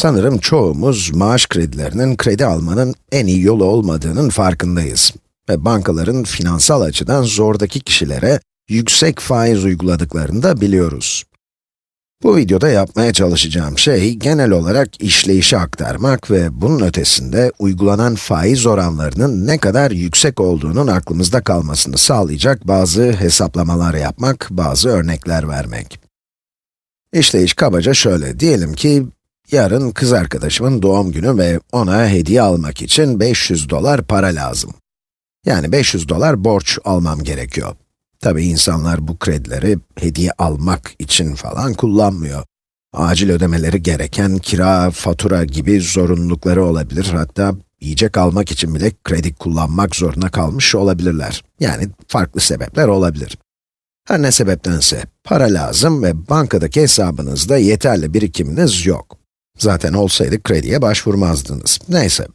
Sanırım çoğumuz maaş kredilerinin kredi almanın en iyi yolu olmadığının farkındayız. Ve bankaların finansal açıdan zordaki kişilere yüksek faiz uyguladıklarını da biliyoruz. Bu videoda yapmaya çalışacağım şey, genel olarak işleyişi aktarmak ve bunun ötesinde uygulanan faiz oranlarının ne kadar yüksek olduğunun aklımızda kalmasını sağlayacak bazı hesaplamalar yapmak, bazı örnekler vermek. İşleyiş kabaca şöyle, diyelim ki yarın kız arkadaşımın doğum günü ve ona hediye almak için 500 dolar para lazım. Yani 500 dolar borç almam gerekiyor. Tabii insanlar bu kredileri hediye almak için falan kullanmıyor. Acil ödemeleri gereken kira, fatura gibi zorunlulukları olabilir. Hatta yiyecek almak için bile kredi kullanmak zorunda kalmış olabilirler. Yani farklı sebepler olabilir. Her ne sebeptense para lazım ve bankadaki hesabınızda yeterli birikiminiz yok. Zaten olsaydı krediye başvurmazdınız. Neyse.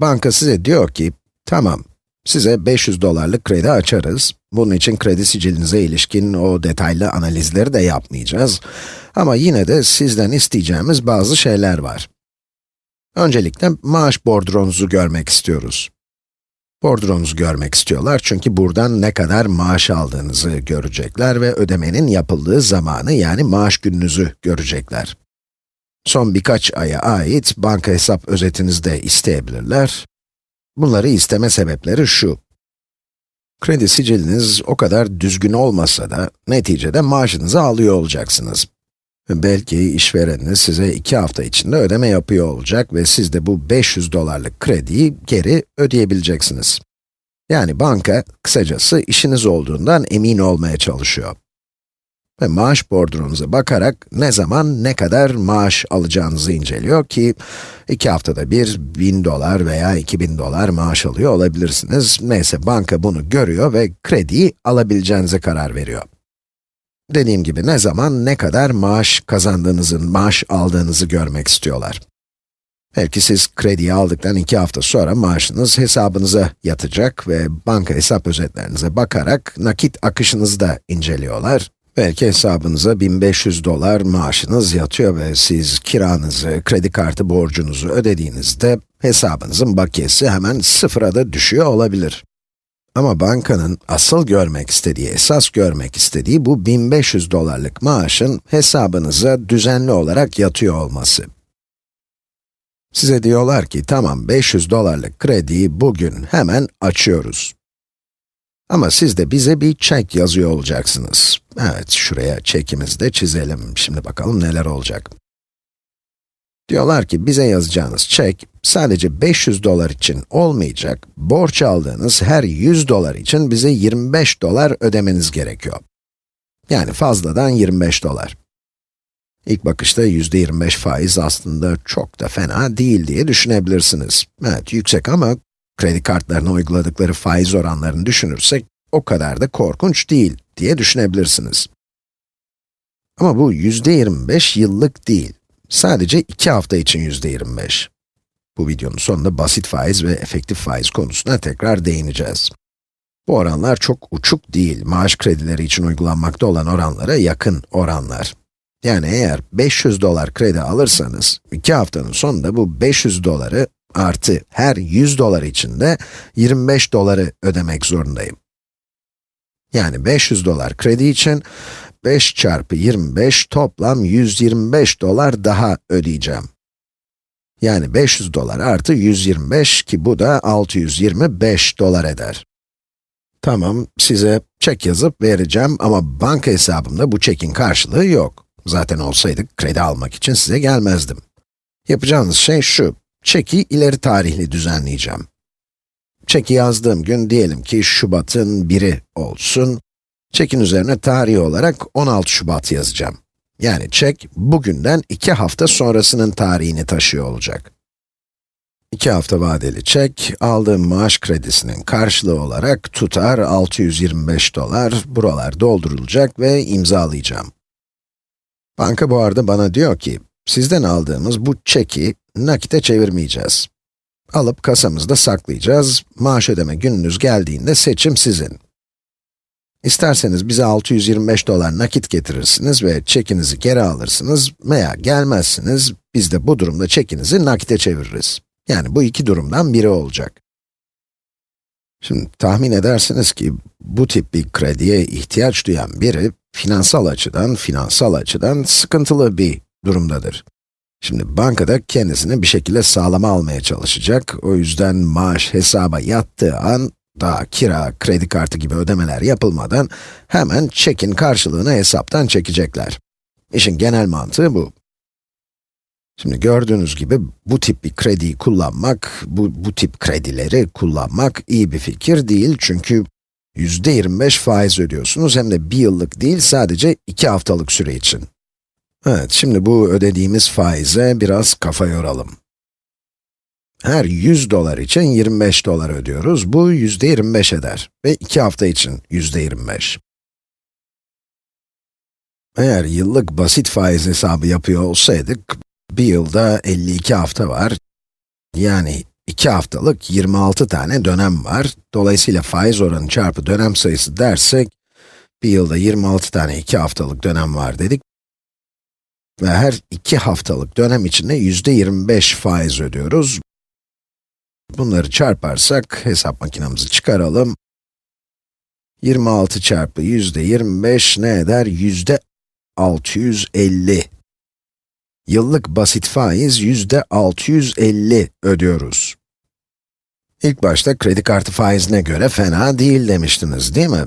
Banka size diyor ki, tamam, size 500 dolarlık kredi açarız. Bunun için kredi sicilinize ilişkin o detaylı analizleri de yapmayacağız. Ama yine de sizden isteyeceğimiz bazı şeyler var. Öncelikle maaş bordronuzu görmek istiyoruz. Bordronuzu görmek istiyorlar çünkü buradan ne kadar maaş aldığınızı görecekler ve ödemenin yapıldığı zamanı yani maaş gününüzü görecekler. Son birkaç aya ait banka hesap özetinizi de isteyebilirler. Bunları isteme sebepleri şu. Kredi siciliniz o kadar düzgün olmasa da neticede maaşınızı alıyor olacaksınız. Belki işvereniniz size iki hafta içinde ödeme yapıyor olacak ve siz de bu 500 dolarlık krediyi geri ödeyebileceksiniz. Yani banka, kısacası işiniz olduğundan emin olmaya çalışıyor. Ve maaş bordronuza bakarak ne zaman ne kadar maaş alacağınızı inceliyor ki, iki haftada bir 1000 dolar veya 2000 dolar maaş alıyor olabilirsiniz. Neyse banka bunu görüyor ve krediyi alabileceğinize karar veriyor. Dediğim gibi ne zaman ne kadar maaş kazandığınızın, maaş aldığınızı görmek istiyorlar. Belki siz krediyi aldıktan iki hafta sonra maaşınız hesabınıza yatacak ve banka hesap özetlerinize bakarak nakit akışınızı da inceliyorlar. Belki hesabınıza 1500 dolar maaşınız yatıyor ve siz kiranızı, kredi kartı borcunuzu ödediğinizde hesabınızın bakiyesi hemen sıfıra da düşüyor olabilir. Ama bankanın asıl görmek istediği, esas görmek istediği bu 1500 dolarlık maaşın hesabınıza düzenli olarak yatıyor olması. Size diyorlar ki, tamam 500 dolarlık krediyi bugün hemen açıyoruz. Ama siz de bize bir çek yazıyor olacaksınız. Evet, şuraya çekimizi de çizelim. Şimdi bakalım neler olacak. Diyorlar ki bize yazacağınız çek sadece 500 dolar için olmayacak, borç aldığınız her 100 dolar için bize 25 dolar ödemeniz gerekiyor. Yani fazladan 25 dolar. İlk bakışta %25 faiz aslında çok da fena değil diye düşünebilirsiniz. Evet, yüksek ama kredi kartlarına uyguladıkları faiz oranlarını düşünürsek, o kadar da korkunç değil diye düşünebilirsiniz. Ama bu yüzde 25 yıllık değil. Sadece 2 hafta için yüzde 25. Bu videonun sonunda basit faiz ve efektif faiz konusuna tekrar değineceğiz. Bu oranlar çok uçuk değil, maaş kredileri için uygulanmakta olan oranlara yakın oranlar. Yani eğer 500 dolar kredi alırsanız, 2 haftanın sonunda bu 500 doları artı her 100 dolar için de 25 doları ödemek zorundayım. Yani 500 dolar kredi için 5 çarpı 25 toplam 125 dolar daha ödeyeceğim. Yani 500 dolar artı 125 ki bu da 625 dolar eder. Tamam, size çek yazıp vereceğim ama banka hesabımda bu çekin karşılığı yok. Zaten olsaydı kredi almak için size gelmezdim. Yapacağınız şey şu, çeki ileri tarihli düzenleyeceğim. Çeki yazdığım gün diyelim ki Şubat'ın biri olsun. Çekin üzerine tarih olarak 16 Şubat yazacağım. Yani çek, bugünden 2 hafta sonrasının tarihini taşıyor olacak. 2 hafta vadeli çek, aldığım maaş kredisinin karşılığı olarak tutar 625 dolar, buralar doldurulacak ve imzalayacağım. Banka bu arada bana diyor ki, sizden aldığımız bu çeki nakite çevirmeyeceğiz. Alıp kasamızda saklayacağız, maaş ödeme gününüz geldiğinde seçim sizin. İsterseniz bize 625 dolar nakit getirirsiniz ve çekinizi geri alırsınız veya gelmezsiniz, Biz de bu durumda çekinizi nakite çeviririz. Yani bu iki durumdan biri olacak. Şimdi tahmin edersiniz ki bu tip bir krediye ihtiyaç duyan biri finansal açıdan, finansal açıdan sıkıntılı bir durumdadır. Şimdi bankada kendisini bir şekilde sağlama almaya çalışacak. O yüzden maaş hesaba yattığı an, daha kira, kredi kartı gibi ödemeler yapılmadan hemen çekin karşılığını hesaptan çekecekler. İşin genel mantığı bu. Şimdi gördüğünüz gibi bu tip bir krediyi kullanmak, bu, bu tip kredileri kullanmak iyi bir fikir değil çünkü yüzde 25 faiz ödüyorsunuz hem de bir yıllık değil sadece iki haftalık süre için. Evet, şimdi bu ödediğimiz faize biraz kafa yoralım. Her 100 dolar için 25 dolar ödüyoruz. Bu yüzde 25 eder ve 2 hafta için yüzde 25. Eğer yıllık basit faiz hesabı yapıyor olsaydık, bir yılda 52 hafta var. Yani 2 haftalık 26 tane dönem var. Dolayısıyla faiz oranı çarpı dönem sayısı dersek, bir yılda 26 tane 2 haftalık dönem var dedik. Ve her 2 haftalık dönem içinde yüzde 25 faiz ödüyoruz. Bunları çarparsak, hesap makinamızı çıkaralım. 26 çarpı yüzde 25 ne eder? Yüzde 650. Yıllık basit faiz yüzde 650 ödüyoruz. İlk başta kredi kartı faizine göre fena değil demiştiniz, değil mi?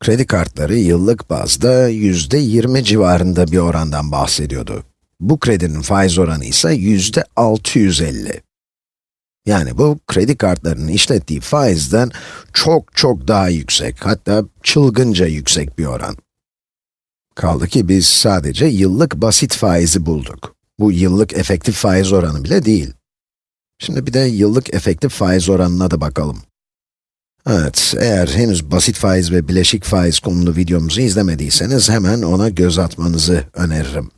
Kredi kartları yıllık bazda yüzde 20 civarında bir orandan bahsediyordu. Bu kredinin faiz oranı ise yüzde 650. Yani bu, kredi kartlarının işlettiği faizden çok çok daha yüksek, hatta çılgınca yüksek bir oran. Kaldı ki biz sadece yıllık basit faizi bulduk. Bu yıllık efektif faiz oranı bile değil. Şimdi bir de yıllık efektif faiz oranına da bakalım. Evet, eğer henüz basit faiz ve bileşik faiz konulu videomuzu izlemediyseniz hemen ona göz atmanızı öneririm.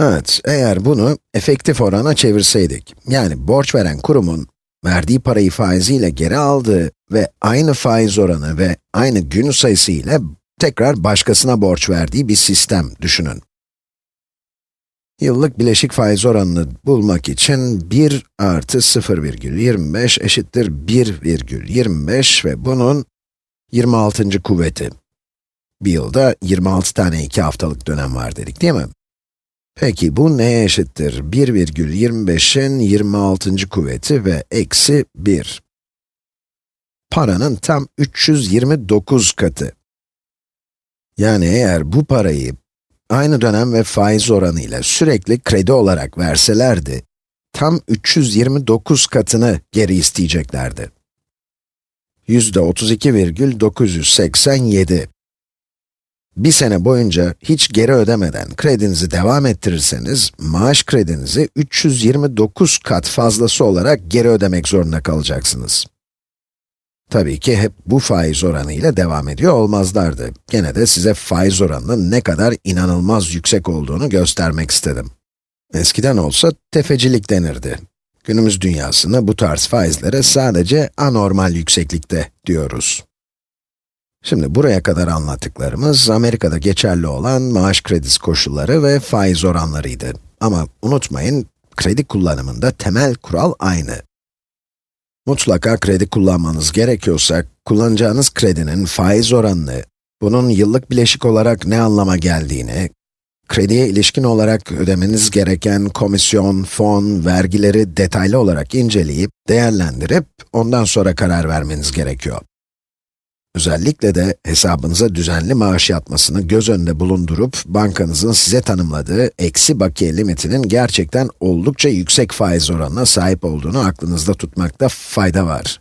Evet, eğer bunu efektif orana çevirseydik, yani borç veren kurumun verdiği parayı faiziyle geri aldığı ve aynı faiz oranı ve aynı gün sayısı ile tekrar başkasına borç verdiği bir sistem düşünün. Yıllık bileşik faiz oranını bulmak için 1 artı 0,25 eşittir 1,25 ve bunun 26. kuvveti. Bir yılda 26 tane 2 haftalık dönem var dedik değil mi? Peki bu neye eşittir? 1,25'in 26. kuvveti ve eksi 1. Paranın tam 329 katı. Yani eğer bu parayı aynı dönem ve faiz oranı ile sürekli kredi olarak verselerdi, tam 329 katını geri isteyeceklerdi. Yüzde 32,987. Bir sene boyunca hiç geri ödemeden kredinizi devam ettirirseniz, maaş kredinizi 329 kat fazlası olarak geri ödemek zorunda kalacaksınız. Tabii ki hep bu faiz oranı ile devam ediyor olmazlardı. Gene de size faiz oranının ne kadar inanılmaz yüksek olduğunu göstermek istedim. Eskiden olsa tefecilik denirdi. Günümüz dünyasında bu tarz faizlere sadece anormal yükseklikte diyoruz. Şimdi buraya kadar anlattıklarımız Amerika'da geçerli olan maaş kredisi koşulları ve faiz oranlarıydı. Ama unutmayın, kredi kullanımında temel kural aynı. Mutlaka kredi kullanmanız gerekiyorsa, kullanacağınız kredinin faiz oranını, bunun yıllık bileşik olarak ne anlama geldiğini, krediye ilişkin olarak ödemeniz gereken komisyon, fon, vergileri detaylı olarak inceleyip, değerlendirip, ondan sonra karar vermeniz gerekiyor. Özellikle de hesabınıza düzenli maaş yatmasını göz önünde bulundurup, bankanızın size tanımladığı eksi bakiye limitinin gerçekten oldukça yüksek faiz oranına sahip olduğunu aklınızda tutmakta fayda var.